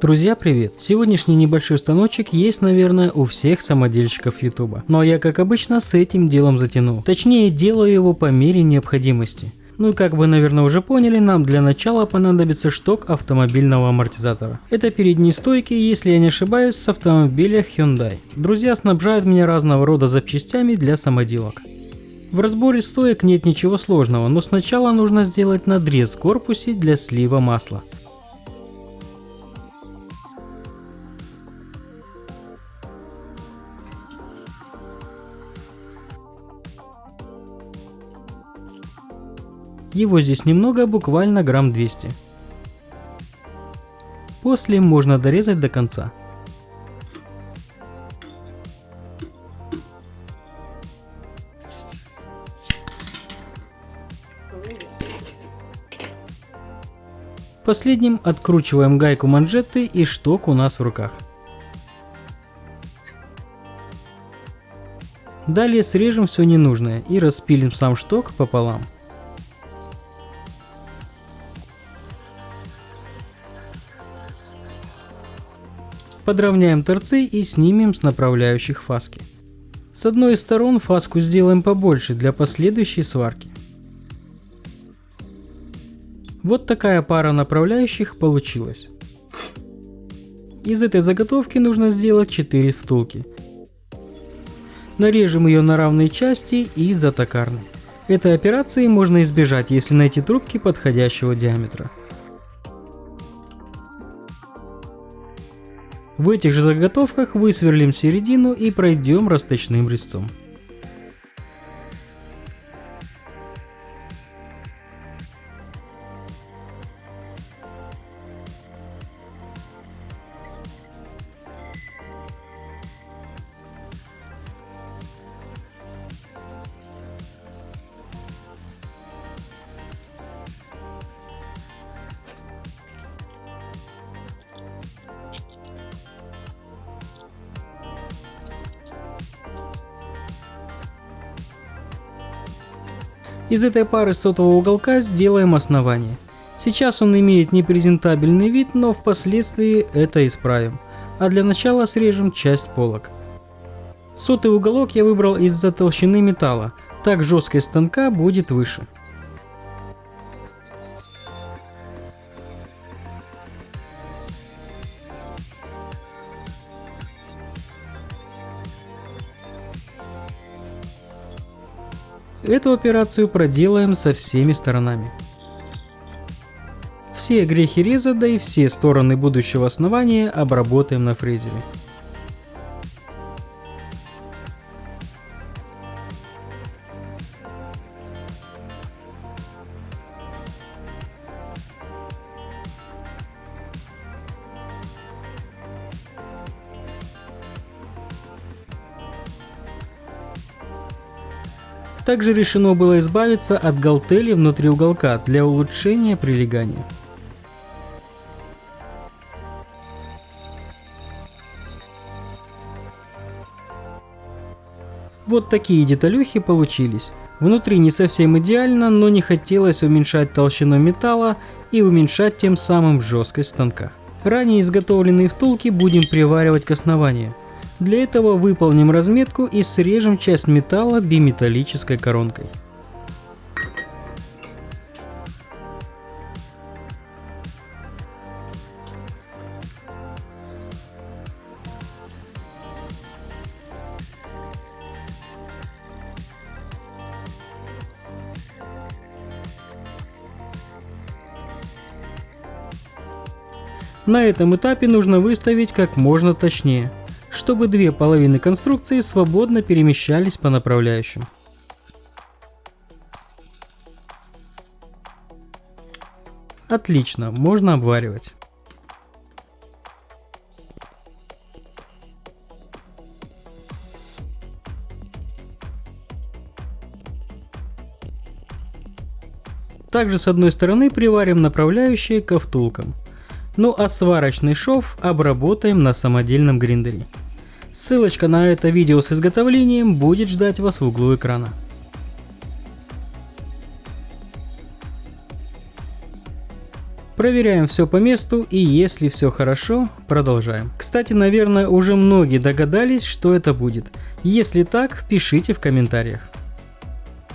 Друзья, привет! Сегодняшний небольшой станочек есть, наверное, у всех самодельщиков ютуба. Но я, как обычно, с этим делом затянул. Точнее, делаю его по мере необходимости. Ну и как вы, наверное, уже поняли, нам для начала понадобится шток автомобильного амортизатора. Это передние стойки, если я не ошибаюсь, с автомобиля Hyundai. Друзья снабжают меня разного рода запчастями для самоделок. В разборе стоек нет ничего сложного, но сначала нужно сделать надрез в корпусе для слива масла. Его здесь немного, буквально грамм 200. После можно дорезать до конца. Последним откручиваем гайку манжеты и шток у нас в руках. Далее срежем все ненужное и распилим сам шток пополам. Подровняем торцы и снимем с направляющих фаски. С одной из сторон фаску сделаем побольше для последующей сварки. Вот такая пара направляющих получилась. Из этой заготовки нужно сделать 4 втулки. Нарежем ее на равные части и затокарной. Этой операции можно избежать, если найти трубки подходящего диаметра. В этих же заготовках высверлим середину и пройдем расточным резцом. Из этой пары сотового уголка сделаем основание. Сейчас он имеет непрезентабельный вид, но впоследствии это исправим. А для начала срежем часть полок. Сотый уголок я выбрал из-за толщины металла, так жесткость станка будет выше. Эту операцию проделаем со всеми сторонами. Все грехи реза, да и все стороны будущего основания обработаем на фрезере. Также решено было избавиться от галтели внутри уголка для улучшения прилегания. Вот такие деталюхи получились. Внутри не совсем идеально, но не хотелось уменьшать толщину металла и уменьшать тем самым жесткость станка. Ранее изготовленные втулки будем приваривать к основанию. Для этого выполним разметку и срежем часть металла биметаллической коронкой. На этом этапе нужно выставить как можно точнее чтобы две половины конструкции свободно перемещались по направляющим. Отлично, можно обваривать. Также с одной стороны приварим направляющие ко втулкам. Ну а сварочный шов обработаем на самодельном гриндере. Ссылочка на это видео с изготовлением будет ждать вас в углу экрана. Проверяем все по месту и если все хорошо, продолжаем. Кстати, наверное, уже многие догадались, что это будет. Если так, пишите в комментариях.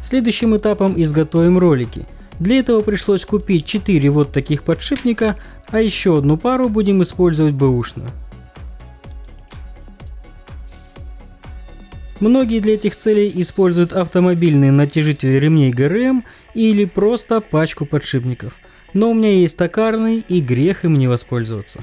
Следующим этапом изготовим ролики. Для этого пришлось купить 4 вот таких подшипника, а еще одну пару будем использовать бэушную. Многие для этих целей используют автомобильные натяжители ремней ГРМ или просто пачку подшипников. Но у меня есть токарный и грех им не воспользоваться.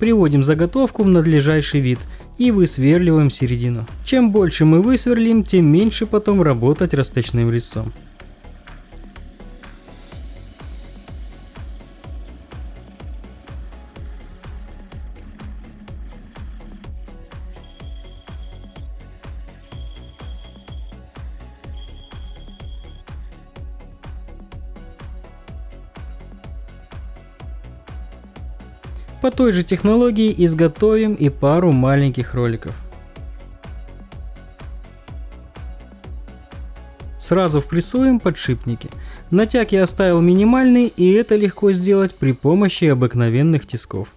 Приводим заготовку в надлежащий вид и высверливаем середину. Чем больше мы высверлим, тем меньше потом работать расточным резцом. По той же технологии изготовим и пару маленьких роликов. Сразу впрессуем подшипники. Натяг я оставил минимальный и это легко сделать при помощи обыкновенных тисков.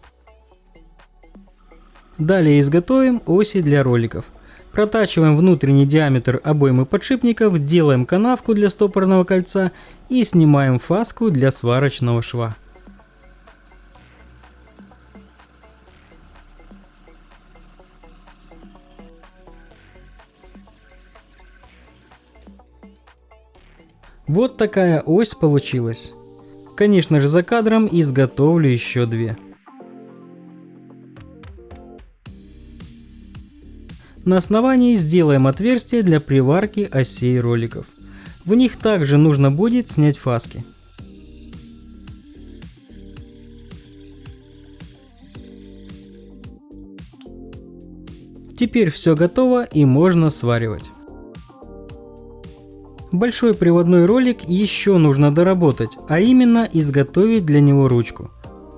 Далее изготовим оси для роликов. Протачиваем внутренний диаметр обоймы подшипников, делаем канавку для стопорного кольца и снимаем фаску для сварочного шва. Вот такая ось получилась. Конечно же за кадром изготовлю еще две. На основании сделаем отверстие для приварки осей роликов. В них также нужно будет снять фаски. Теперь все готово и можно сваривать. Большой приводной ролик еще нужно доработать, а именно изготовить для него ручку.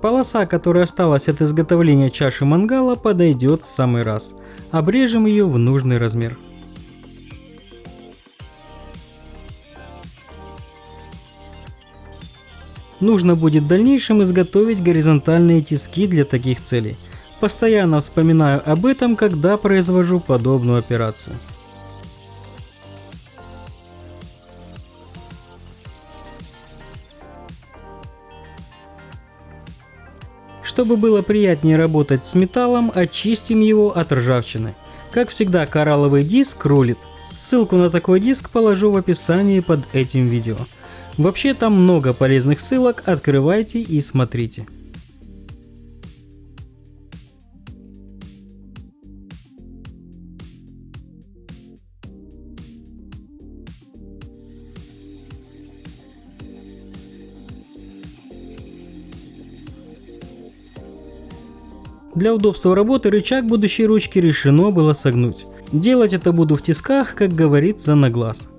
Полоса, которая осталась от изготовления чаши мангала, подойдет в самый раз. Обрежем ее в нужный размер. Нужно будет в дальнейшем изготовить горизонтальные тиски для таких целей. Постоянно вспоминаю об этом, когда произвожу подобную операцию. Чтобы было приятнее работать с металлом, очистим его от ржавчины. Как всегда, коралловый диск рулит. Ссылку на такой диск положу в описании под этим видео. Вообще там много полезных ссылок, открывайте и смотрите. Для удобства работы рычаг будущей ручки решено было согнуть. Делать это буду в тисках, как говорится, на глаз.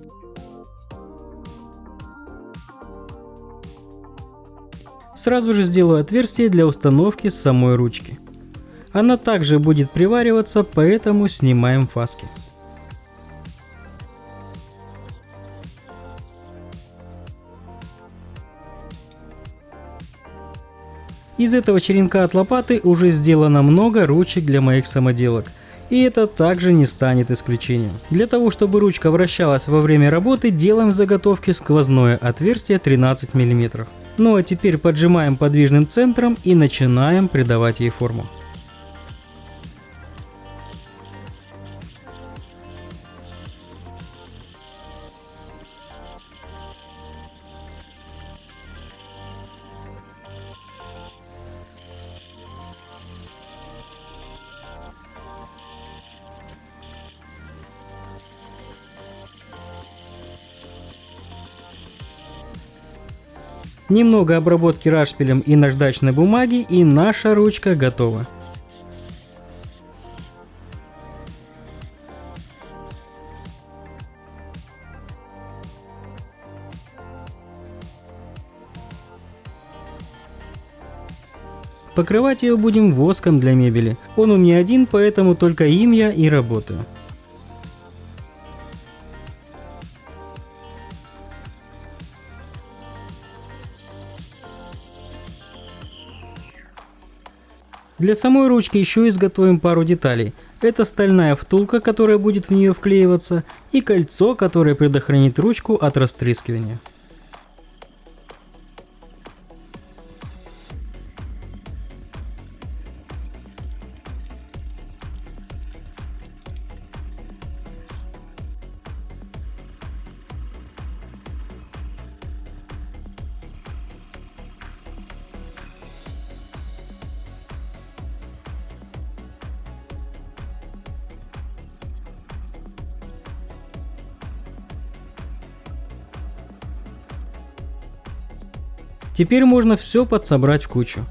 Сразу же сделаю отверстие для установки самой ручки. Она также будет привариваться, поэтому снимаем фаски. Из этого черенка от лопаты уже сделано много ручек для моих самоделок. И это также не станет исключением. Для того, чтобы ручка вращалась во время работы, делаем в заготовке сквозное отверстие 13 мм. Ну а теперь поджимаем подвижным центром и начинаем придавать ей форму. Немного обработки рашпилем и наждачной бумаги и наша ручка готова. Покрывать ее будем воском для мебели. Он у меня один, поэтому только им я и работаю. Для самой ручки еще изготовим пару деталей. Это стальная втулка, которая будет в нее вклеиваться, и кольцо, которое предохранит ручку от растрескивания. Теперь можно все подсобрать в кучу.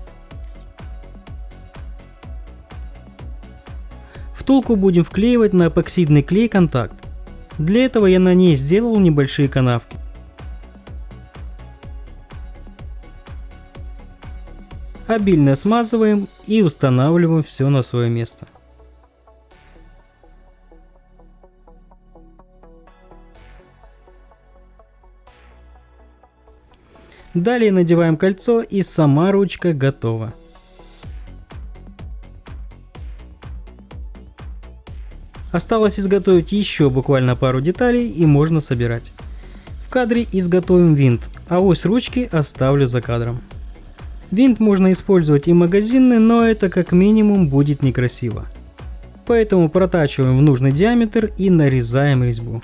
Втулку будем вклеивать на эпоксидный клей контакт. Для этого я на ней сделал небольшие канавки. Обильно смазываем и устанавливаем все на свое место. Далее надеваем кольцо и сама ручка готова. Осталось изготовить еще буквально пару деталей и можно собирать. В кадре изготовим винт, а ось ручки оставлю за кадром. Винт можно использовать и магазинный, но это как минимум будет некрасиво. Поэтому протачиваем в нужный диаметр и нарезаем резьбу.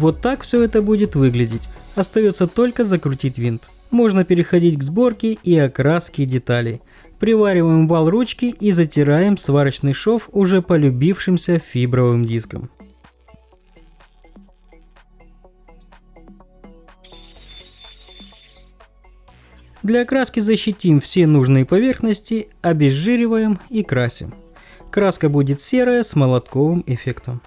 Вот так все это будет выглядеть. Остается только закрутить винт. Можно переходить к сборке и окраске деталей. Привариваем вал ручки и затираем сварочный шов уже полюбившимся фибровым диском. Для окраски защитим все нужные поверхности, обезжириваем и красим. Краска будет серая с молотковым эффектом.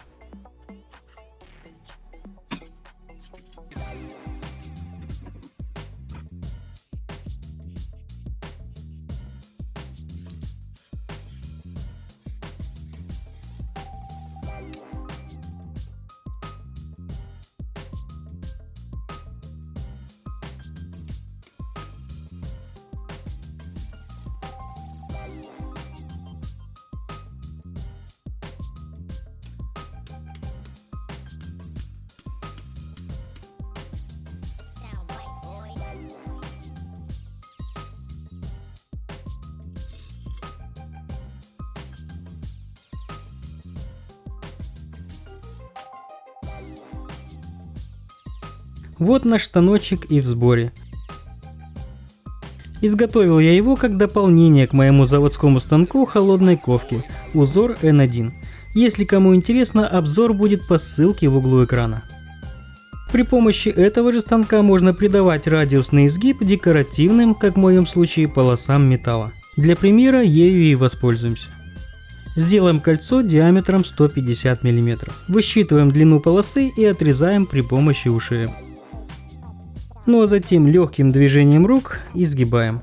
Вот наш станочек и в сборе. Изготовил я его как дополнение к моему заводскому станку холодной ковки, узор N1. Если кому интересно, обзор будет по ссылке в углу экрана. При помощи этого же станка можно придавать радиусный изгиб декоративным, как в моем случае, полосам металла. Для примера ею и воспользуемся. Сделаем кольцо диаметром 150 мм. Высчитываем длину полосы и отрезаем при помощи ушей ну а затем легким движением рук изгибаем.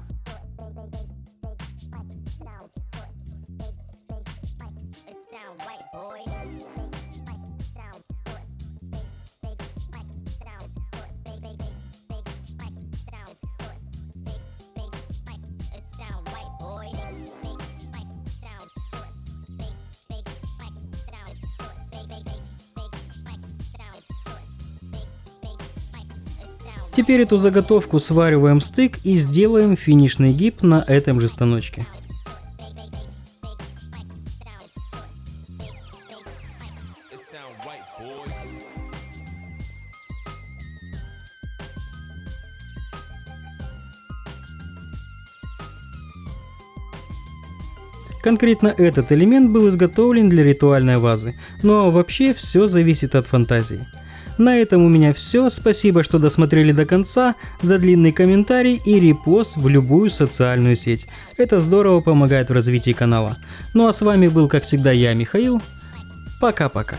Теперь эту заготовку свариваем стык и сделаем финишный гиб на этом же станочке. Конкретно этот элемент был изготовлен для ритуальной вазы, но вообще все зависит от фантазии. На этом у меня все. Спасибо, что досмотрели до конца. За длинный комментарий и репост в любую социальную сеть. Это здорово помогает в развитии канала. Ну а с вами был, как всегда, я, Михаил. Пока-пока.